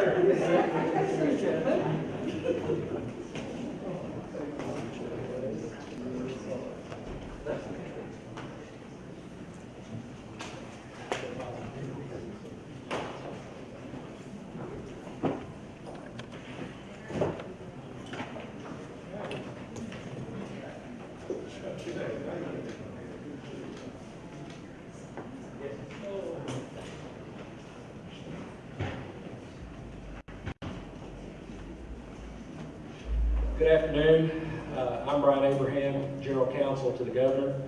Good afternoon. Uh, I'm Brian Abraham, General Counsel to the Governor.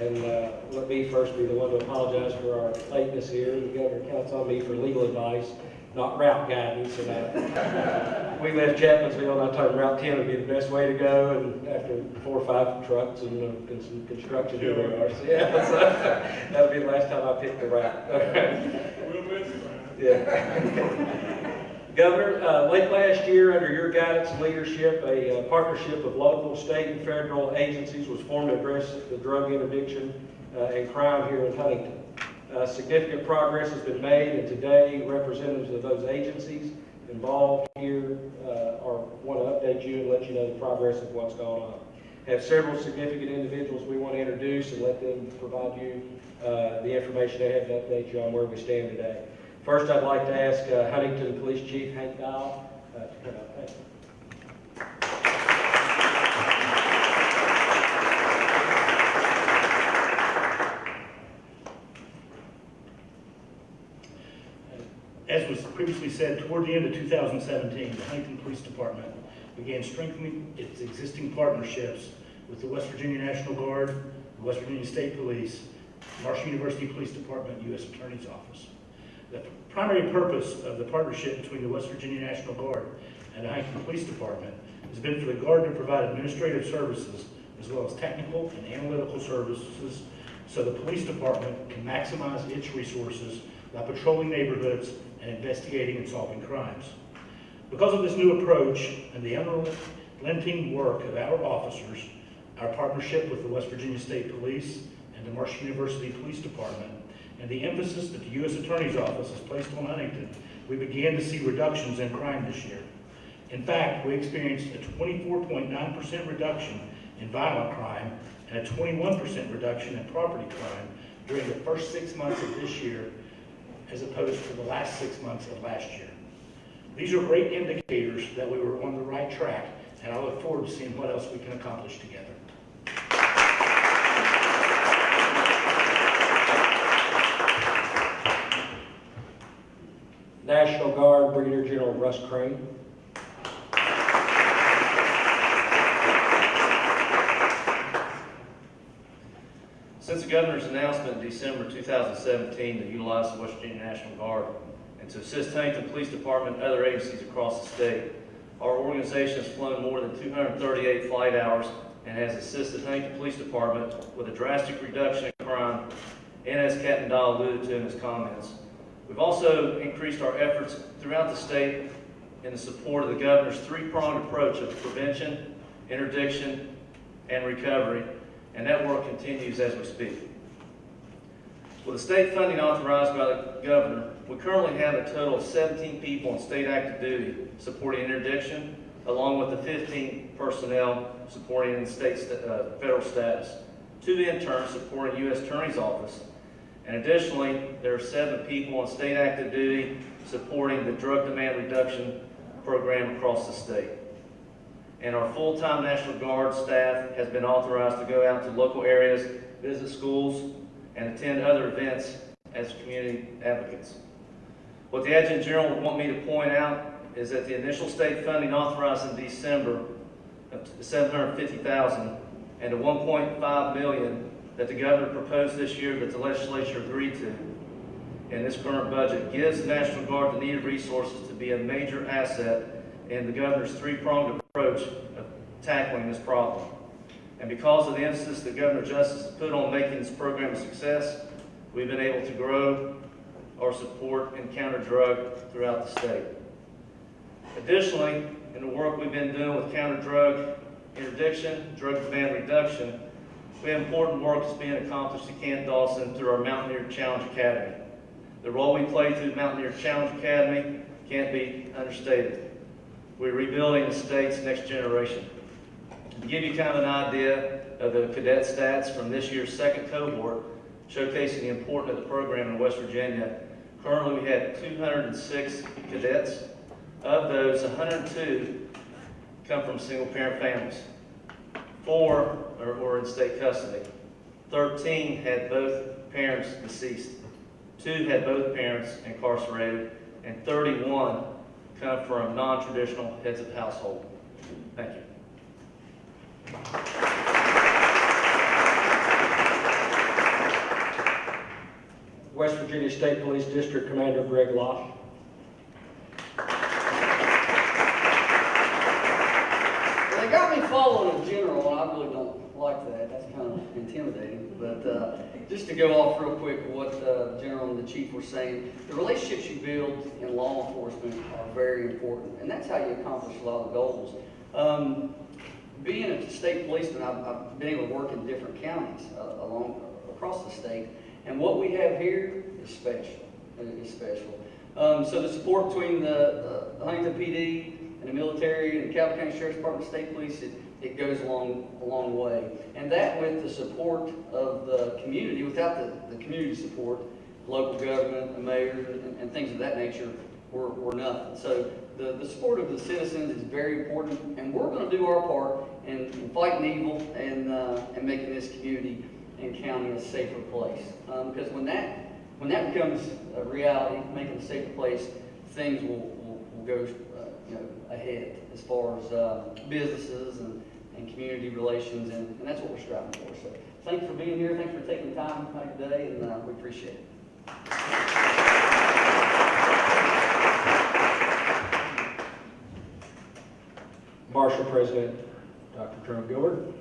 And uh, let me first be the one to apologize for our lateness here. The Governor counts on me for legal advice, not route guidance. And uh, we left Chapmansville, and I told him Route 10 would be the best way to go. And after four or five trucks and, uh, and some construction, are. So, yeah, so that'll be the last time I pick the route. We'll miss you. Yeah. Governor, uh, late last year, under your guidance and leadership, a uh, partnership of local, state, and federal agencies was formed to address the drug interdiction uh, and crime here in Huntington. Uh, significant progress has been made, and today, representatives of those agencies involved here uh, are want to update you and let you know the progress of what's going on. Have several significant individuals we want to introduce and let them provide you uh, the information they have to update you on where we stand today. First, I'd like to ask uh, Huntington Police Chief Hank Dial uh, to come up. Thank you. As was previously said, toward the end of 2017, the Huntington Police Department began strengthening its existing partnerships with the West Virginia National Guard, the West Virginia State Police, Marshall University Police Department, U.S. Attorney's Office. The primary purpose of the partnership between the West Virginia National Guard and the Huntington Police Department has been for the Guard to provide administrative services as well as technical and analytical services so the police department can maximize its resources by patrolling neighborhoods and investigating and solving crimes. Because of this new approach and the unrelenting work of our officers, our partnership with the West Virginia State Police and the Marshall University Police Department, and the emphasis that the U.S. Attorney's Office has placed on Huntington, we began to see reductions in crime this year. In fact, we experienced a 24.9% reduction in violent crime and a 21% reduction in property crime during the first six months of this year as opposed to the last six months of last year. These are great indicators that we were on the right track, and I look forward to seeing what else we can accomplish together. National Guard Brigadier Russ Crane. Since the governor's announcement in December 2017 to utilize the West Virginia National Guard and to assist Huntington Police Department and other agencies across the state, our organization has flown more than 238 flight hours and has assisted Huntington Police Department with a drastic reduction in crime, and as Captain Dial alluded to in his comments. We've also increased our efforts throughout the state in the support of the governor's three-pronged approach of prevention, interdiction, and recovery, and that work continues as we speak. With the state funding authorized by the governor, we currently have a total of 17 people on state active duty supporting interdiction, along with the 15 personnel supporting in state, sta- uh, federal status, two interns supporting U.S. Attorney's Office, and additionally, there are seven people on state active duty supporting the drug demand reduction program across the state. And our full-time National Guard staff has been authorized to go out to local areas, visit schools, and attend other events as community advocates. What the Adjutant General would want me to point out is that the initial state funding authorized in December of 750,000 and the 1.5 million that the governor proposed this year that the legislature agreed to in this current budget gives the National Guard the needed resources to be a major asset in the governor's three-pronged approach of tackling this problem. And because of the emphasis that Governor Justice has put on making this program a success, we've been able to grow our support and counter drug throughout the state. Additionally, in the work we've been doing with counter drug interdiction, drug demand reduction, we have important work that's being accomplished at Camp Dawson through our Mountaineer Challenge Academy. The role we play through Mountaineer Challenge Academy can't be understated. We're rebuilding the state's next generation. To give you kind of an idea of the cadet stats from this year's second cohort, showcasing the importance of the program in West Virginia, currently we had 206 cadets. Of those, 102 come from single-parent families. Four are, were in state custody. 13 had both parents deceased. Two had both parents incarcerated, and 31 come from non-traditional heads of household. Thank you. West Virginia State Police District Commander Greg Losh. Well, they got me following a general, I really don't like that. That's kind of intimidating. But uh, just to go off real quick what uh, the general and the chief were saying, the relationships you build in law enforcement are very important, and that's how you accomplish a lot of goals. Um, being a state policeman, I've, I've been able to work in different counties uh, along across the state, and what we have here is special. It is special. Um, so the support between the, the Huntington PD and the military and the Calhoun County Sheriff's Department, State Police, it, it goes a long, a long way. And that with the support of the community, without the, the community support, local government, the mayor, and, and things of that nature, we're, we're nothing. So the, the support of the citizens is very important, and we're gonna do our part in, in fighting evil and, uh, and making this community and county a safer place. Um, because when that, when that becomes a reality, making a safer place, things will, will, will go, you know, ahead as far as, uh, businesses and, and community relations, and, and that's what we're striving for. So thanks for being here, thanks for taking time today, and, uh, we appreciate it. Marshall President Dr. Jerome Gilbert.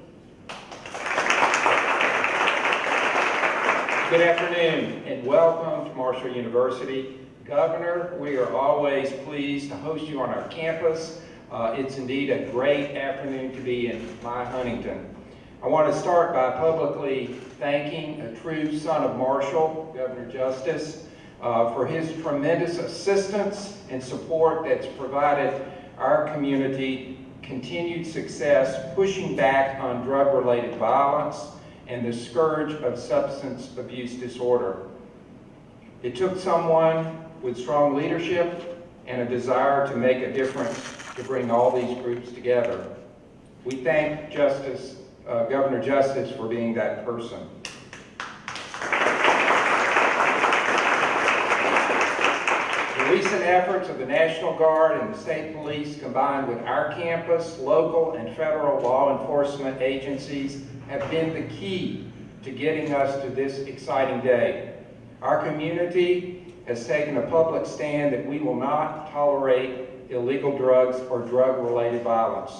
Good afternoon and welcome to Marshall University. Governor, we are always pleased to host you on our campus. Uh, it's indeed a great afternoon to be in my Huntington. I want to start by publicly thanking a true son of Marshall, Governor Justice, uh, for his tremendous assistance and support that's provided our community continued success pushing back on drug-related violence and the scourge of substance abuse disorder. It took someone with strong leadership and a desire to make a difference to bring all these groups together. We thank Justice, uh, Governor Justice for being that person. The recent efforts of the National Guard and the state police combined with our campus, local and federal law enforcement agencies have been the key to getting us to this exciting day. Our community has taken a public stand that we will not tolerate illegal drugs or drug-related violence.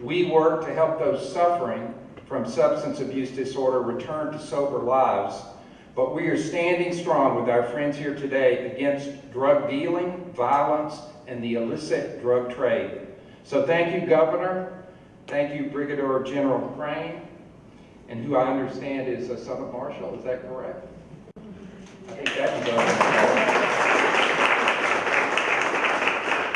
We work to help those suffering from substance abuse disorder return to sober lives, but we are standing strong with our friends here today against drug dealing, violence, and the illicit drug trade. So thank you, Governor. Thank you, Brigadier General Crane, and who I understand is a son Marshall, is that correct? I think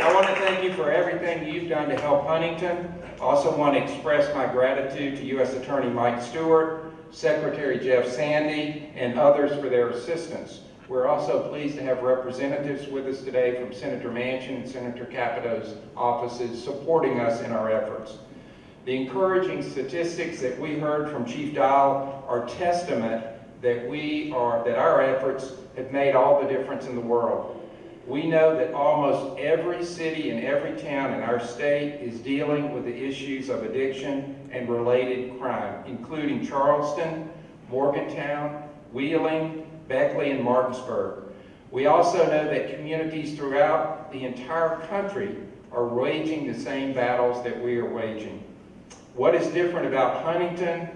I want to thank you for everything you've done to help Huntington. I also want to express my gratitude to U.S. Attorney Mike Stewart, Secretary Jeff Sandy, and others for their assistance. We're also pleased to have representatives with us today from Senator Manchin and Senator Capito's offices supporting us in our efforts. The encouraging statistics that we heard from Chief Dial are testament that we are, that our efforts have made all the difference in the world. We know that almost every city and every town in our state is dealing with the issues of addiction and related crime, including Charleston, Morgantown, Wheeling, Beckley, and Martinsburg. We also know that communities throughout the entire country are waging the same battles that we are waging. What is different about Huntington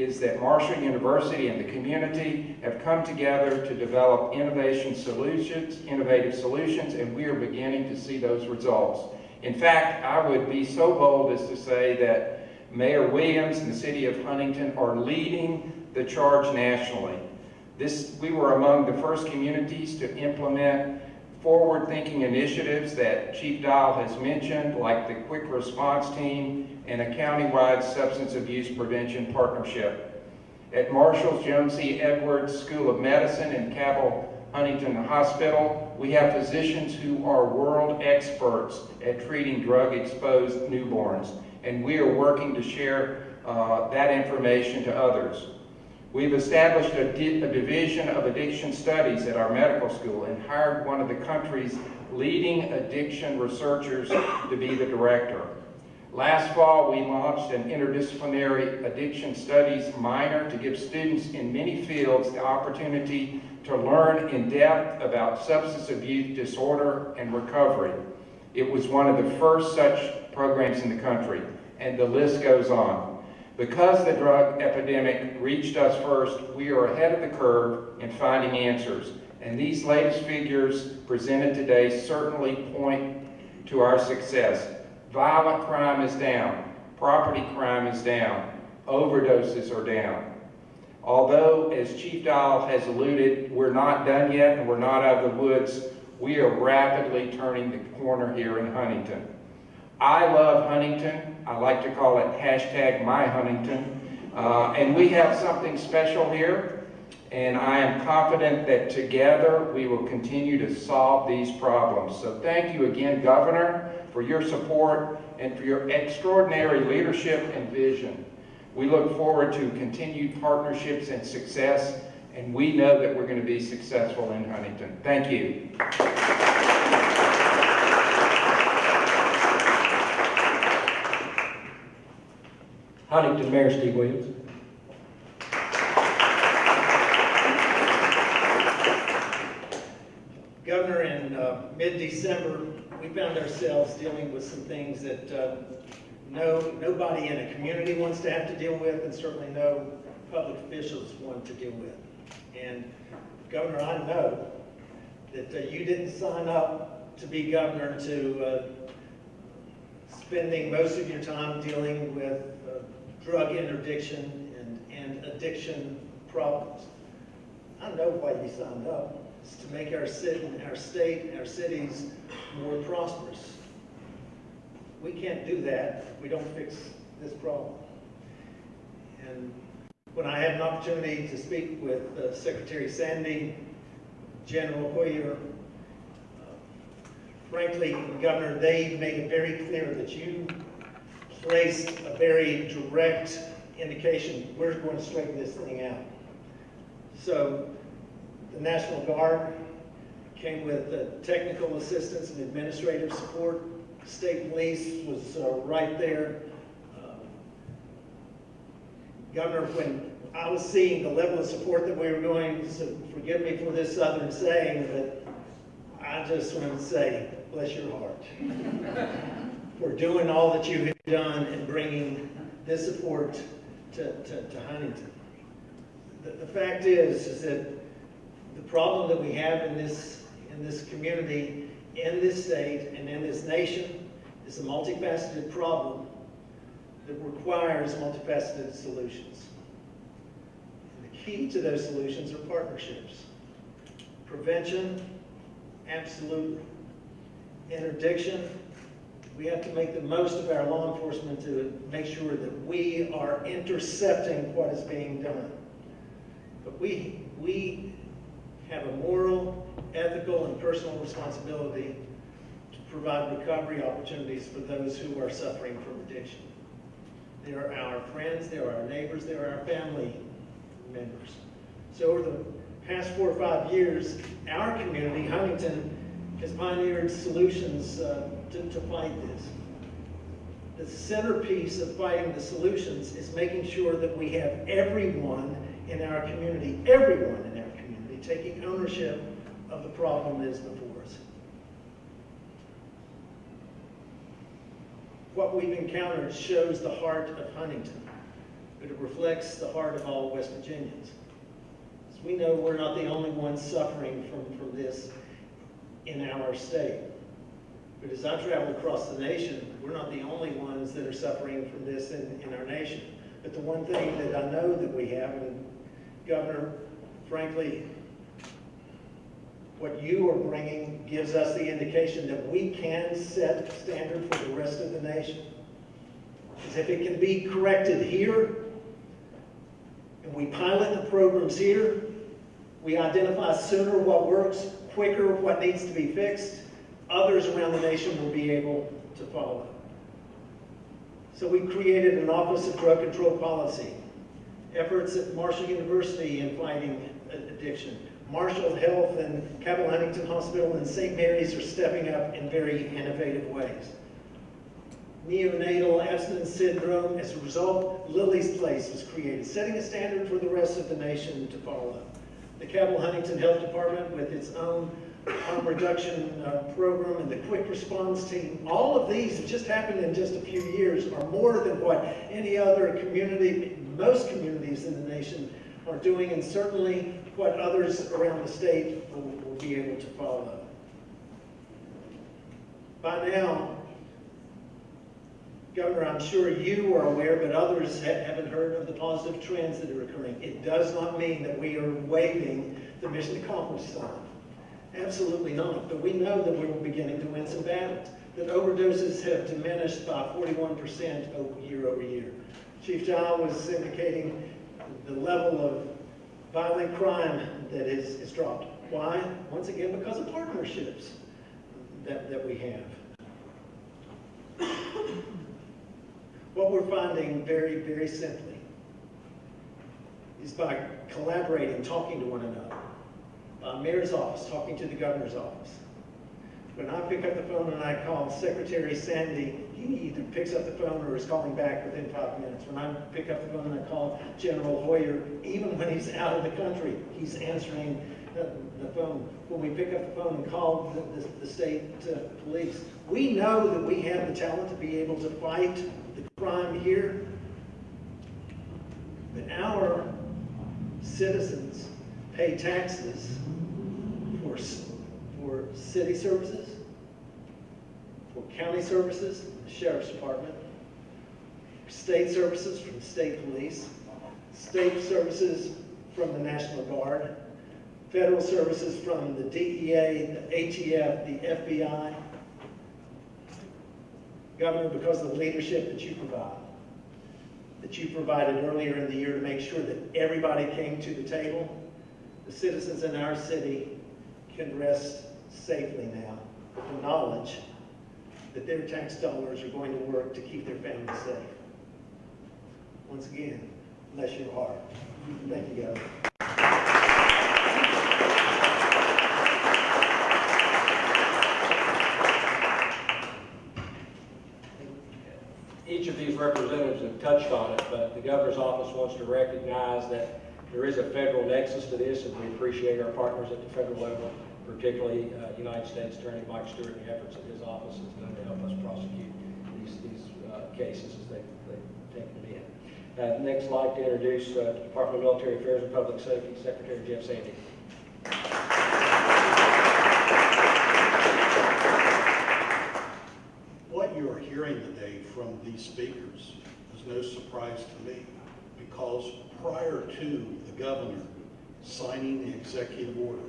is that Marshall University and the community have come together to develop innovation solutions, innovative solutions, and we are beginning to see those results. In fact, I would be so bold as to say that Mayor Williams and the city of Huntington are leading the charge nationally. This, we were among the first communities to implement forward-thinking initiatives that Chief Dial has mentioned, like the Quick Response Team and a countywide substance abuse prevention partnership. At Marshall's Jones E. Edwards School of Medicine and Cabell Huntington Hospital, we have physicians who are world experts at treating drug-exposed newborns, and we are working to share uh, that information to others. We've established a, di- a division of addiction studies at our medical school and hired one of the country's leading addiction researchers to be the director. Last fall, we launched an interdisciplinary addiction studies minor to give students in many fields the opportunity to learn in depth about substance abuse disorder and recovery. It was one of the first such programs in the country, and the list goes on. Because the drug epidemic reached us first, we are ahead of the curve in finding answers. And these latest figures presented today certainly point to our success. Violent crime is down, property crime is down, overdoses are down. Although, as Chief Dial has alluded, we're not done yet and we're not out of the woods, we are rapidly turning the corner here in Huntington. I love Huntington. I like to call it hashtag my Huntington. Uh, and we have something special here. And I am confident that together we will continue to solve these problems. So thank you again, Governor, for your support and for your extraordinary leadership and vision. We look forward to continued partnerships and success, and we know that we're going to be successful in Huntington. Thank you. Huntington Mayor Steve Williams. Governor, in uh, mid-December, we found ourselves dealing with some things that uh, no, nobody in a community wants to have to deal with, and certainly no public officials want to deal with. And Governor, I know that uh, you didn't sign up to be governor to uh, spending most of your time dealing with drug interdiction and, and addiction problems. I know why you signed up. It's to make our city, our state, our cities more prosperous. We can't do that if we don't fix this problem. And when I had an opportunity to speak with uh, Secretary Sandy, General Hoyer, uh, frankly, Governor, they made it very clear that you placed a very direct indication, we're going to straighten this thing out. So the National Guard came with technical assistance and administrative support. State Police was uh, right there. Uh, Governor, when I was seeing the level of support that we were going, so forgive me for this southern saying, but I just want to say, bless your heart. for doing all that you have done in bringing this support to, to, to Huntington. The, the fact is, is that the problem that we have in this, in this community, in this state, and in this nation is a multifaceted problem that requires multifaceted solutions. And the key to those solutions are partnerships. Prevention, absolutely. Interdiction, we have to make the most of our law enforcement to make sure that we are intercepting what is being done. But we, we have a moral, ethical, and personal responsibility to provide recovery opportunities for those who are suffering from addiction. They are our friends, they are our neighbors, they are our family members. So over the past four or five years, our community, Huntington, has pioneered solutions uh, to, to fight this. The centerpiece of fighting the solutions is making sure that we have everyone in our community, everyone in our community, taking ownership of the problem that is before us. What we've encountered shows the heart of Huntington, but it reflects the heart of all West Virginians. As we know we're not the only ones suffering from, from this in our state. But as I travel across the nation, we're not the only ones that are suffering from this in, in our nation. But the one thing that I know that we have, and Governor, frankly, what you are bringing gives us the indication that we can set standard for the rest of the nation. Because if it can be corrected here, and we pilot the programs here, we identify sooner what works, quicker what needs to be fixed, others around the nation will be able to follow. So we created an Office of Drug Control Policy, efforts at Marshall University in fighting addiction. Marshall Health and Cabell Huntington Hospital and St. Mary's are stepping up in very innovative ways. Neonatal abstinence syndrome, as a result, Lily's Place was created, setting a standard for the rest of the nation to follow. The Cabell Huntington Health Department with its own harm reduction uh, program and the quick response team, all of these have just happened in just a few years, are more than what any other community, most communities in the nation are doing, and certainly what others around the state will, will be able to follow. By now, Governor, I'm sure you are aware, but others ha- haven't heard of the positive trends that are occurring. It does not mean that we are waving the mission accomplished sign. Absolutely not. But we know that we're beginning to win some battles, that overdoses have diminished by 41% year over year. Chief John was indicating the level of violent crime that is, is dropped. Why? Once again, because of partnerships that, that we have. What we're finding very, very simply is by collaborating, talking to one another, uh, mayor's office, talking to the governor's office. When I pick up the phone and I call Secretary Sandy, he either picks up the phone or is calling back within five minutes. When I pick up the phone and I call General Hoyer, even when he's out of the country, he's answering the, the phone. When we pick up the phone and call the, the, the state uh, police, we know that we have the talent to be able to fight the crime here. But our citizens pay taxes for, city services, for county services, the sheriff's department, state services from the state police, state services from the National Guard, federal services from the DEA, the ATF, the FBI. Governor, because of the leadership that you provide, that you provided earlier in the year to make sure that everybody came to the table, the citizens in our city can rest safely now with the knowledge that their tax dollars are going to work to keep their families safe. Once again, bless your heart. Thank you, Governor. Each of these representatives have touched on it, but the governor's office wants to recognize that there is a federal nexus to this, and we appreciate our partners at the federal level, particularly uh, United States Attorney Mike Stewart and the efforts that his office has done to help us prosecute these, these uh, cases as they, they take them in. Uh, Next, I'd like to introduce uh, Department of Military Affairs and Public Safety Secretary Jeff Sandy. What you are hearing today from these speakers is no surprise to me because prior to the governor signing the executive order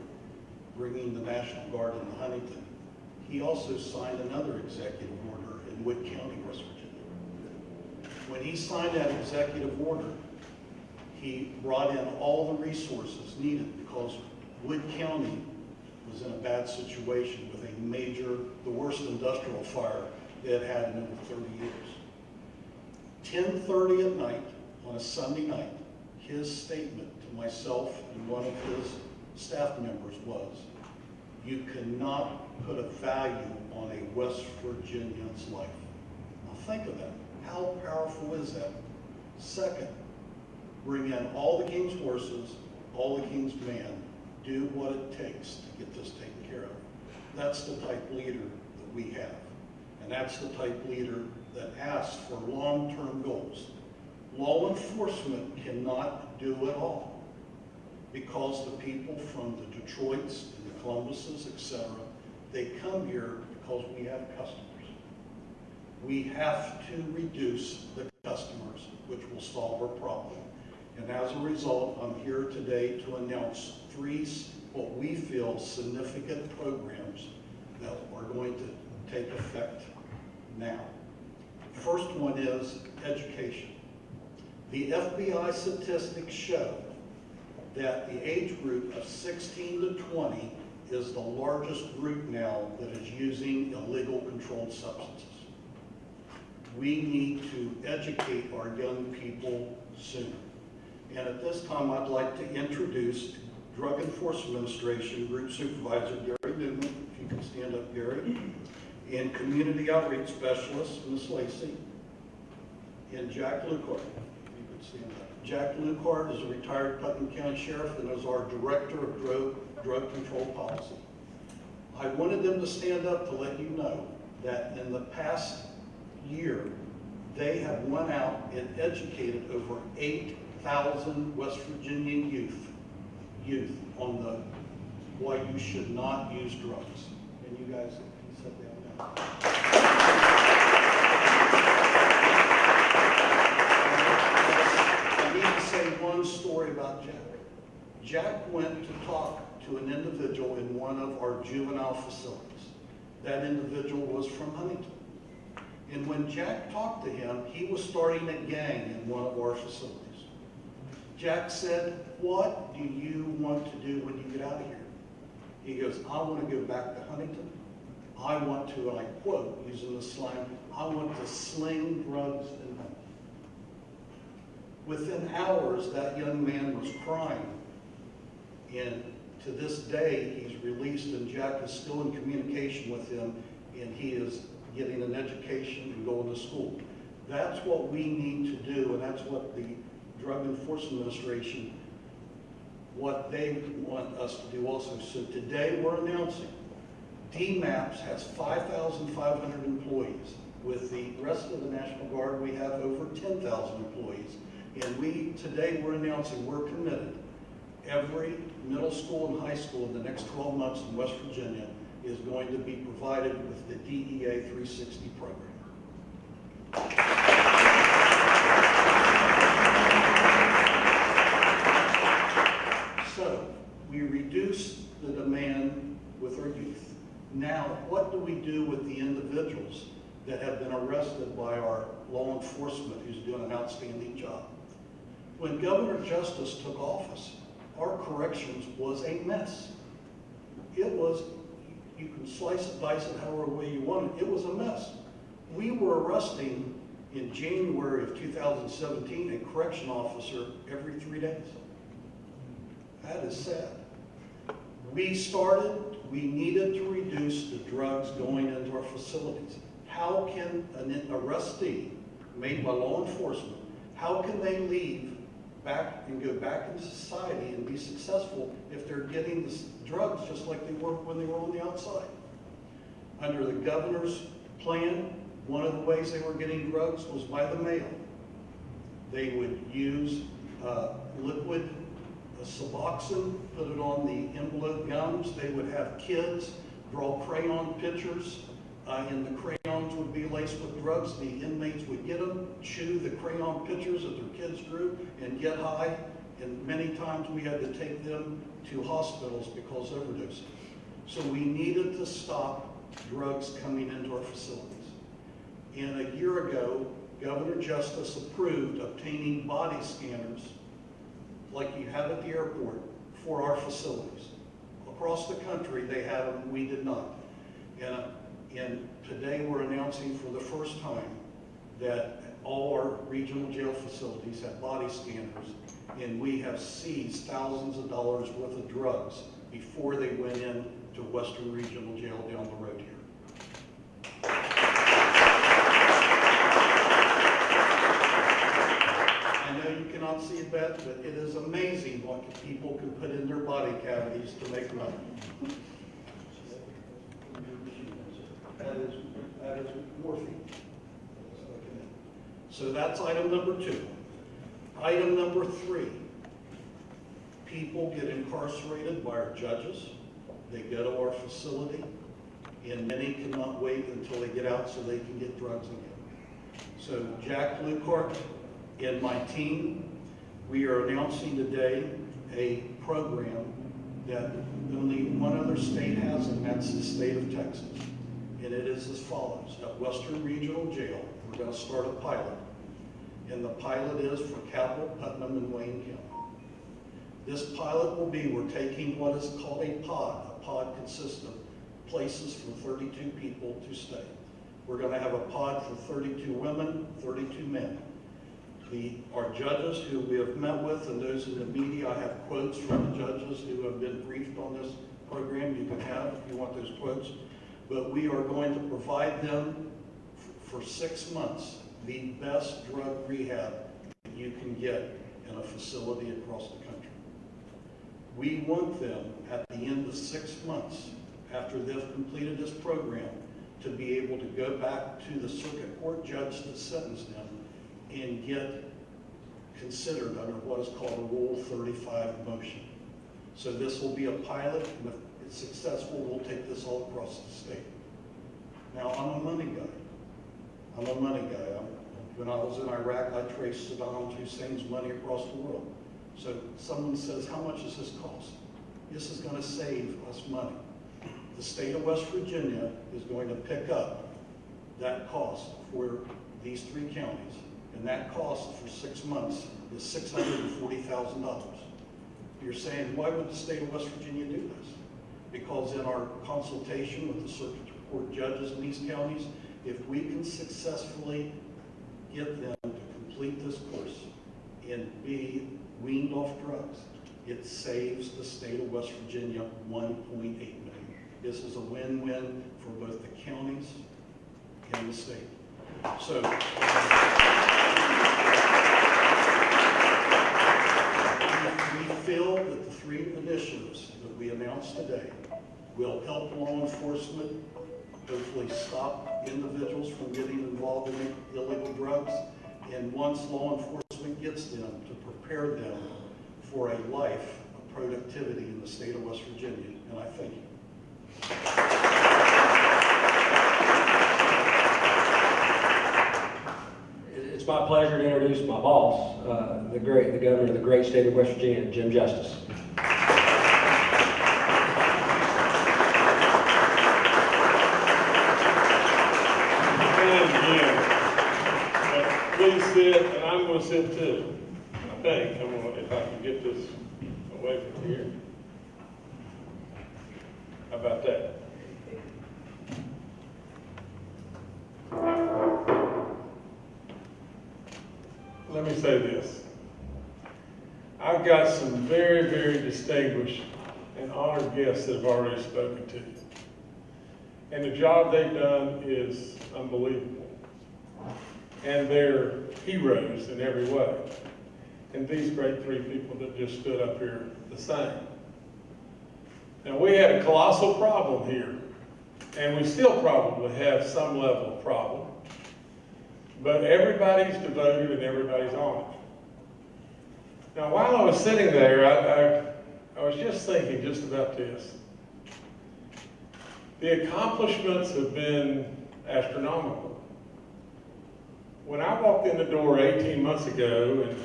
bringing the National Guard into Huntington, he also signed another executive order in Wood County, West Virginia. When he signed that executive order, he brought in all the resources needed because Wood County was in a bad situation with a major, the worst industrial fire they had had in over 30 years. 10:30 at night, on a Sunday night, his statement to myself and one of his staff members was, "You cannot put a value on a West Virginian's life." Now think of that. How powerful is that? Second, bring in all the king's horses, all the king's men, do what it takes to get this taken care of. That's the type leader that we have. And that's the type leader that asks for long-term goals. Law enforcement cannot do it all because the people from the Detroits Columbuses, et cetera, they come here because we have customers. We have to reduce the customers, which will solve our problem. And as a result, I'm here today to announce three, what we feel significant programs that are going to take effect now. The First one is education. The FBI statistics show that the age group of 16 to 20 is the largest group now that is using illegal controlled substances. We need to educate our young people sooner. And at this time, I'd like to introduce Drug Enforcement Administration Group Supervisor Gary Newman, if you can stand up, Gary, and Community Outreach Specialist, Ms. Lacy, and Jack Lucard. You stand up. Jack Lucard is a retired Putnam County Sheriff and is our Director of Drug, Drug Control Policy. I wanted them to stand up to let you know that in the past year, they have went out and educated over 8,000 West Virginia youth, youth on the, why you should not use drugs. And you guys, can sit down now. I need to say one story about Jack. Jack went to talk to an individual in one of our juvenile facilities. That individual was from Huntington. And when Jack talked to him, he was starting a gang in one of our facilities. Jack said, what do you want to do when you get out of here? He goes, I want to go back to Huntington. I want to, and I quote, using the slang, I want to sling drugs in Huntington. Within hours, that young man was crying. And to this day, he's released and Jack is still in communication with him and he is getting an education and going to school. That's what we need to do and that's what the Drug Enforcement Administration, what they want us to do also. So today, we're announcing DMAPS has 5,500 employees. With the rest of the National Guard, we have over 10,000 employees. And we, today, we're announcing we're committed. Every middle school and high school in the next 12 months in West Virginia is going to be provided with the DEA 360 program. So, we reduce the demand with our youth. Now, what do we do with the individuals that have been arrested by our law enforcement who's doing an outstanding job? When Governor Justice took office, our corrections was a mess. It was, you can slice it, dice it however way you want it, it was a mess. We were arresting in January of 2017 a correction officer every three days. That is sad. We started, we needed to reduce the drugs going into our facilities. How can an arrestee made by law enforcement, how can they leave back and go back into society and be successful if they're getting the drugs just like they were when they were on the outside? Under the governor's plan, one of the ways they were getting drugs was by the mail. They would use uh, liquid uh, Suboxone, put it on the envelope gums. They would have kids draw crayon pictures, uh, and the crayons would be laced with drugs. The inmates would get them, chew the crayon pictures that their kids drew, and get high. And many times we had to take them to hospitals because overdosing. So we needed to stop drugs coming into our facilities. And a year ago, Governor Justice approved obtaining body scanners like you have at the airport for our facilities. Across the country, they have them, we did not. And, and today, we're announcing for the first time that all our regional jail facilities have body scanners, and we have seized thousands of dollars worth of drugs before they went in to Western Regional Jail down the road here. I know you cannot see it, Beth, but it is amazing what people can put in their body cavities to make money. That is, that is morphine. So that's item number two. Item number three, people get incarcerated by our judges. They go to our facility, and many cannot wait until they get out so they can get drugs again. So Jack Lucart and my team, We are announcing today a program that only one other state has, and that's the state of Texas. And it is as follows. At Western Regional Jail, we're going to start a pilot. And the pilot is for Cabell, Putnam, and Wayne County. This pilot will be, we're taking what is called a pod. A pod consists of places for 32 people to stay. We're going to have a pod for 32 women, 32 men. The, our judges who we have met with and those in the media, I have quotes from the judges who have been briefed on this program. You can have if you want those quotes. But we are going to provide them for six months, the best drug rehab that you can get in a facility across the country. We want them at the end of six months, after they've completed this program, to be able to go back to the circuit court judge that sentenced them and get considered under what is called a Rule 35 motion. So this will be a pilot, if successful, we'll take this all across the state. Now, I'm a money guy. I'm a money guy. I'm- When I was in Iraq, I traced Saddam Hussein's money across the world. So someone says, how much does this cost? This is gonna save us money. The state of West Virginia is going to pick up that cost for these three counties. And that cost for six months is six hundred and forty thousand dollars. You're saying, why would the state of West Virginia do this? Because in our consultation with the circuit court judges in these counties, if we can successfully get them to complete this course and be weaned off drugs, it saves the state of West Virginia one point eight million. This is a win-win for both the counties and the state. So, we we feel that the three initiatives that we announced today will help law enforcement hopefully stop individuals from getting involved in illegal drugs. And once law enforcement gets them, to prepare them for a life of productivity in the state of West Virginia. And I thank you. It's my pleasure to introduce my boss, uh, the great, the governor of the great state of West Virginia, Jim Justice. Uh, please sit, and I'm gonna sit too. I think, I'm gonna, if I can get this away from here. Distinguished and honored guests that have already spoken to you. And the job they've done is unbelievable. And they're heroes in every way. And these great three people that just stood up here, the same. Now, we had a colossal problem here, and we still probably have some level of problem. But everybody's devoted and everybody's on it. Now, while I was sitting there, I, I, I was just thinking just about this. The accomplishments have been astronomical. When I walked in the door 18 months ago, and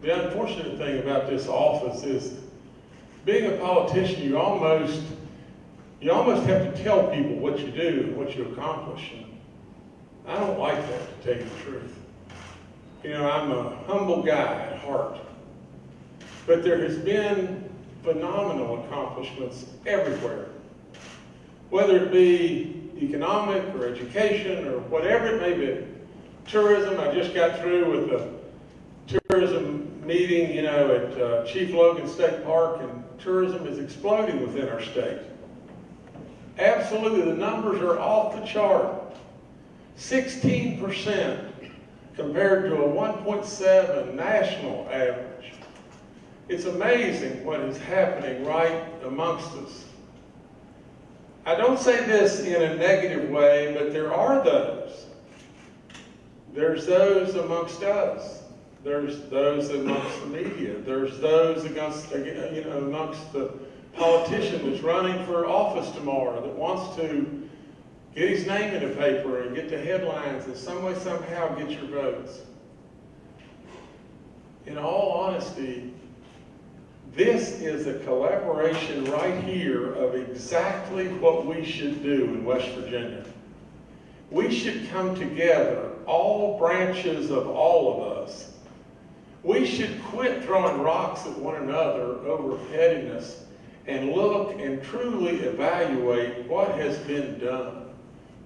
the unfortunate thing about this office is being a politician, you almost you almost have to tell people what you do and what you accomplish. And I don't like that, to tell you the truth. You know, I'm a humble guy at heart. But there has been phenomenal accomplishments everywhere whether it be economic or education or whatever it may be. Tourism, I just got through with a tourism meeting, you know, at uh, Chief Logan State Park, and tourism is exploding within our state. Absolutely, the numbers are off the chart. 16% compared to a 1.7 national average. It's amazing what is happening right amongst us. I don't say this in a negative way, but there are those. There's those amongst us. There's those amongst the media. There's those against, you know, amongst the politician that's running for office tomorrow that wants to get his name in the paper and get the headlines and some way, somehow get your votes. in all honesty, this is a collaboration right here of exactly what we should do in West Virginia. We should come together, all branches of all of us. We should quit throwing rocks at one another over pettiness and look and truly evaluate what has been done,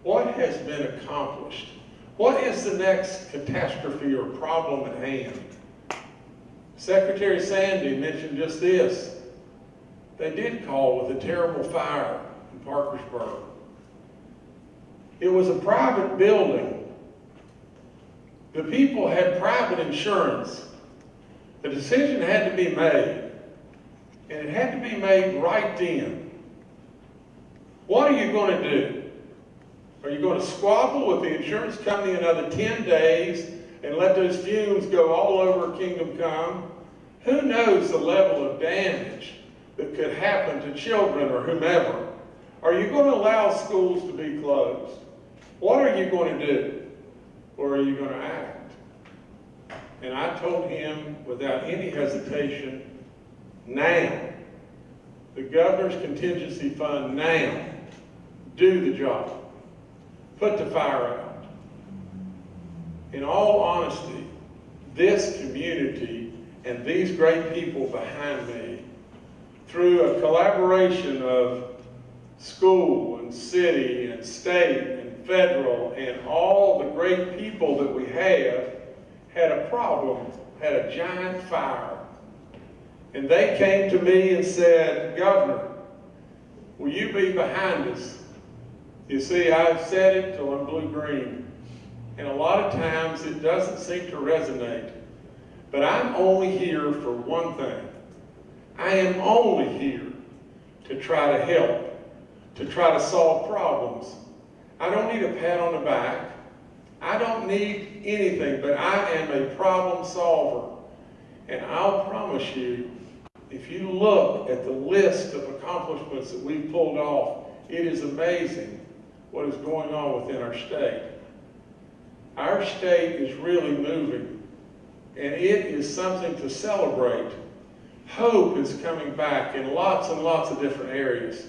what has been accomplished, what is the next catastrophe or problem at hand. Secretary Sandy mentioned just this. They did call with a terrible fire in Parkersburg. It was a private building. The people had private insurance. The decision had to be made, and it had to be made right then. What are you going to do? Are you going to squabble with the insurance company another 10 days and let those fumes go all over Kingdom Come? Who knows the level of damage that could happen to children or whomever? Are you going to allow schools to be closed? What are you going to do? Or are you going to act? And I told him without any hesitation, now, the governor's contingency fund now, do the job. Put the fire out. In all honesty, this community and these great people behind me, through a collaboration of school and city and state and federal and all the great people that we have, had a problem, had a giant fire. And they came to me and said, Governor, will you be behind us? You see, I've said it till I'm blue-green. And a lot of times it doesn't seem to resonate. But I'm only here for one thing. I am only here to try to help, to try to solve problems. I don't need a pat on the back. I don't need anything, but I am a problem solver. And I'll promise you, if you look at the list of accomplishments that we've pulled off, it is amazing what is going on within our state. Our state is really moving, and it is something to celebrate. Hope is coming back in lots and lots of different areas.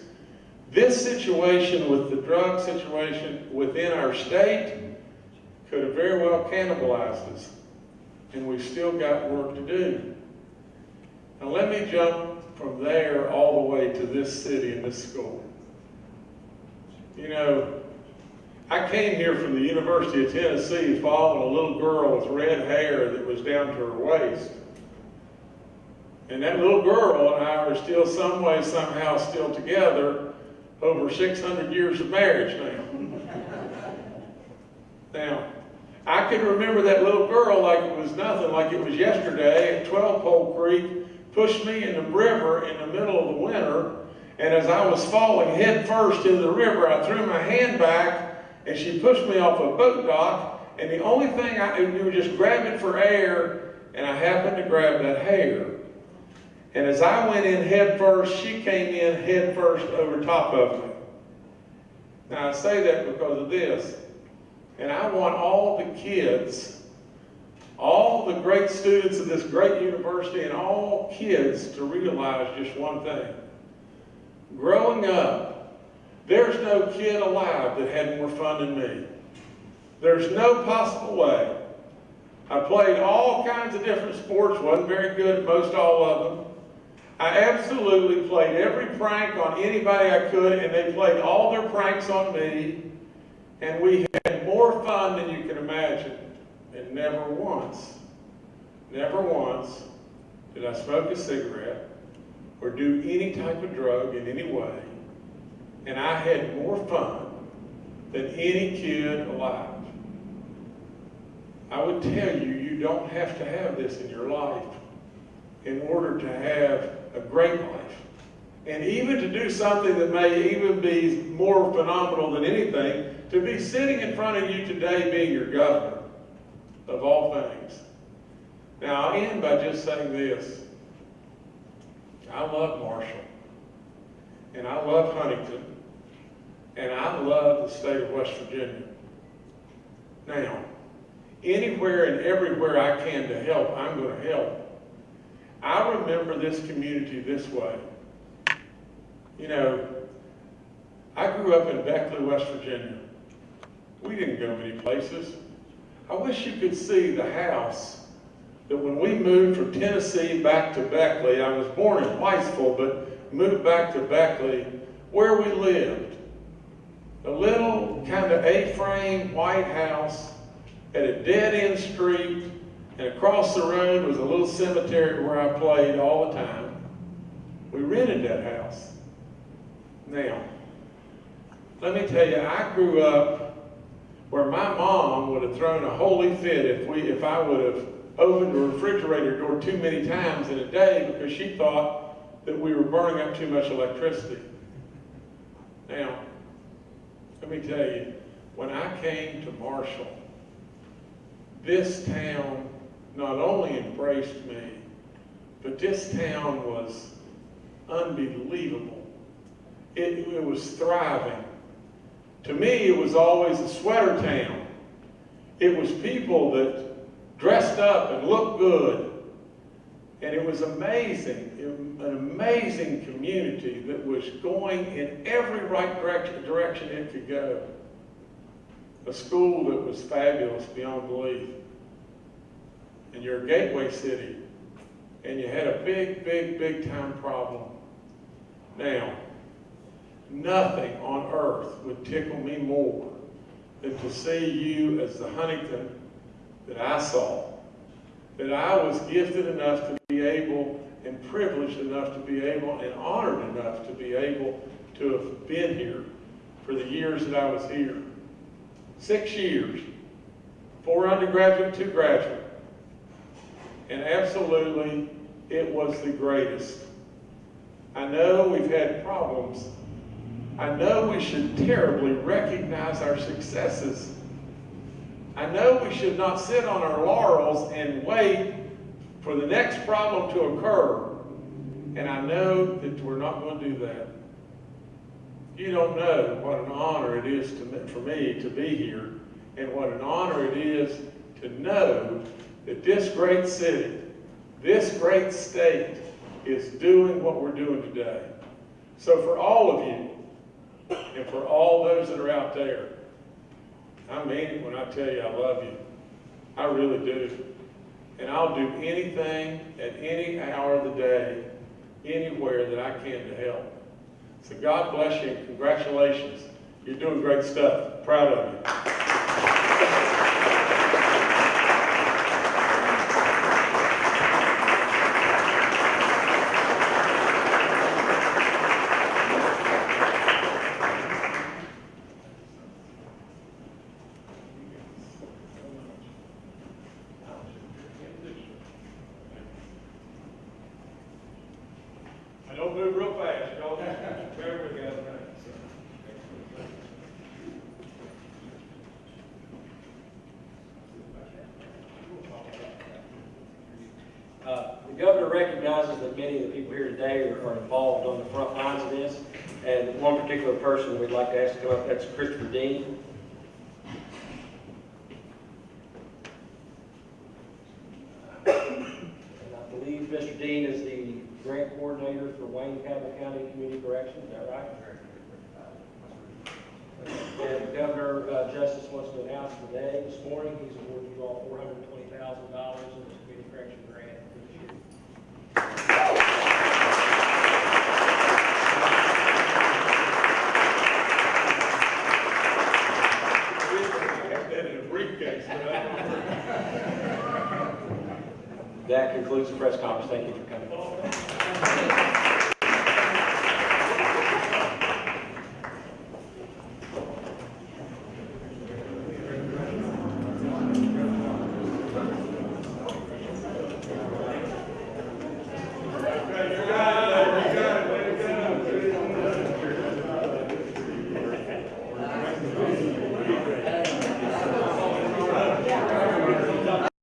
This situation with the drug situation within our state could have very well cannibalized us, and we've still got work to do. Now let me jump from there all the way to this city and this school. You know, I came here from the University of Tennessee following a little girl with red hair that was down to her waist. And that little girl and I are still some way, somehow still together over 600 years of marriage now. now, I can remember that little girl like it was nothing, like it was yesterday at 12 Pole Creek, pushed me in the river in the middle of the winter, and as I was falling head first into the river, I threw my hand back, and she pushed me off a boat dock, and the only thing I do was just grabbing for air, and I happened to grab that hair. And as I went in head first, she came in head first over top of me. Now I say that because of this. And I want all the kids, all the great students of this great university, and all kids to realize just one thing. Growing up, there's no kid alive that had more fun than me. There's no possible way. I played all kinds of different sports, wasn't very good at most all of them. I absolutely played every prank on anybody I could, and they played all their pranks on me. And we had more fun than you can imagine. And never once, never once did I smoke a cigarette or do any type of drug in any way. And I had more fun than any kid alive. I would tell you, you don't have to have this in your life in order to have a great life. And even to do something that may even be more phenomenal than anything, to be sitting in front of you today being your governor of all things. Now, I'll end by just saying this. I love Marshall, and I love Huntington, and I love the state of West Virginia. Now, anywhere and everywhere I can to help, I'm going to help. I remember this community this way. You know, I grew up in Beckley, West Virginia. We didn't go many places. I wish you could see the house that when we moved from Tennessee back to Beckley, I was born in Whitesville, but moved back to Beckley, where we lived. A little kind of A-frame white house at a dead-end street, and across the road was a little cemetery where I played all the time. We rented that house. Now, let me tell you, I grew up where my mom would have thrown a holy fit if we, if I would have opened the refrigerator door too many times in a day because she thought that we were burning up too much electricity. Now, let me tell you, when I came to Marshall, this town not only embraced me, but this town was unbelievable. It, it was thriving. To me, it was always a sweater town. It was people that dressed up and looked good. And it was amazing, an amazing community that was going in every right direction, it could go. A school that was fabulous beyond belief. And you're a gateway city. And you had a big, big, big time problem. Now, nothing on earth would tickle me more than to see you as the Huntington that I saw. That I was gifted enough to be able and privileged enough to be able and honored enough to be able to have been here for the years that I was here. Six years, four undergraduate, two graduate. And absolutely, it was the greatest. I know we've had problems. I know we should terribly recognize our successes. I know we should not sit on our laurels and wait for the next problem to occur. And I know that we're not going to do that. You don't know what an honor it is to, for me to be here and what an honor it is to know that this great city, this great state is doing what we're doing today. So for all of you, and for all those that are out there, I mean it when I tell you I love you. I really do. And I'll do anything at any hour of the day, anywhere that I can to help. So God bless you and congratulations. You're doing great stuff. Proud of you. Uh, The governor recognizes that many of the people here today are are involved on the front lines of this, and one particular person we'd like to ask to come up, that's Christopher Dean. And I believe Mr. Dean is the grant coordinator for Wayne County Community Corrections, is that right? And Governor uh, Justice wants to announce today, this morning, he's awarded you all four hundred and twenty thousand dollars in